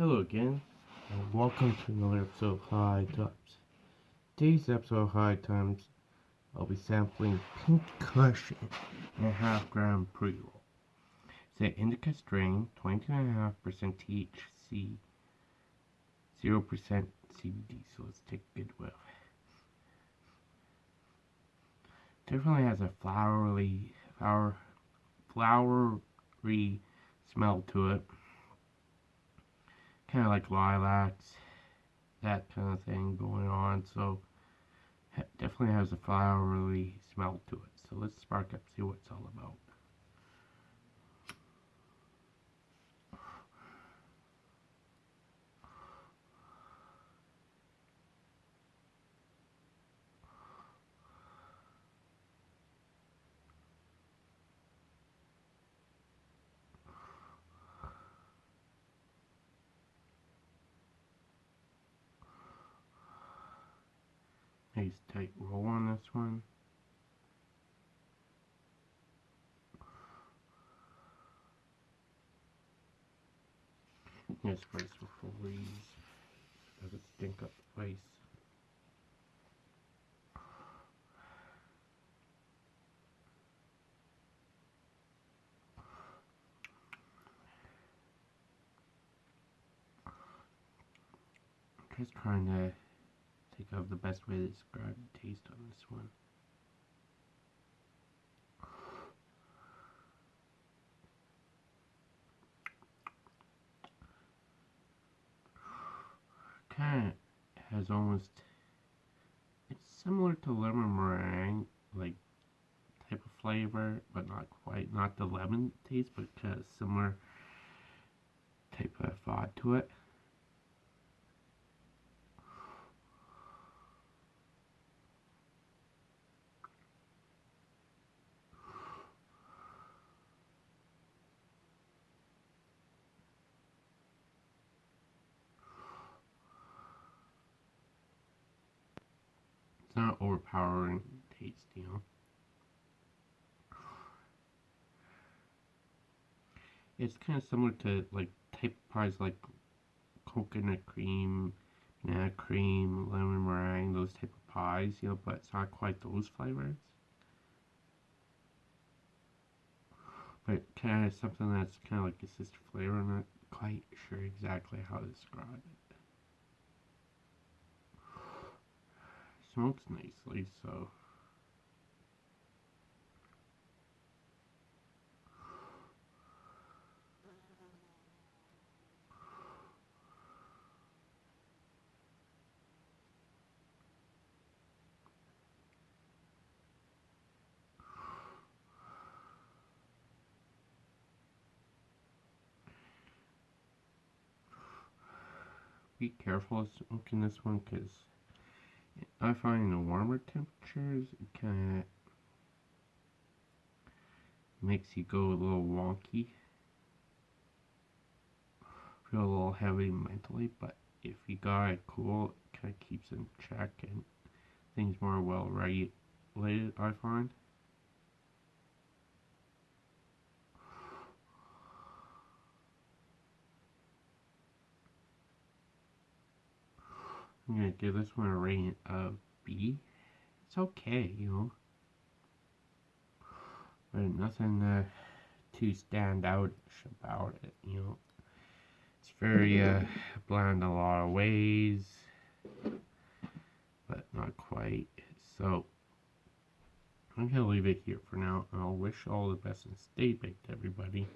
Hello again, and welcome to another episode of High Times. Today's episode of High Times, I'll be sampling Pink Cushion in a half gram pre roll. It's an indica strain, 22.5% THC, 0% CBD, so let's take a good whiff. Definitely has a flowery, flower, flowery smell to it kind of like lilacs, that kind of thing going on. So definitely has a flowery smell to it. So let's spark up, see what it's all about. Nice tight roll on this one. Yes, face will freeze. Does it stink up the face? Just trying to think of the best way to describe the taste on this one. Kind of has almost, it's similar to lemon meringue, like type of flavor, but not quite, not the lemon taste, but kind of similar type of vibe to it. It's not overpowering taste, you know. It's kind of similar to like type pies like coconut cream, banana cream, lemon meringue, those type of pies, you know, but it's not quite those flavors. But kind of something that's kind of like a sister flavor. I'm not quite sure exactly how to describe it. Smokes nicely, so. Be careful smoking this one because I find the warmer temperatures kind of makes you go a little wonky. Feel a little heavy mentally, but if you got it cool, it kind of keeps in check and things more well regulated, I find. I'm gonna give this one a rating of B. It's okay, you know. But nothing uh, too stand out about it, you know. It's very uh, bland a lot of ways, but not quite. So, I'm gonna leave it here for now. and I'll wish all the best and stay baked, everybody.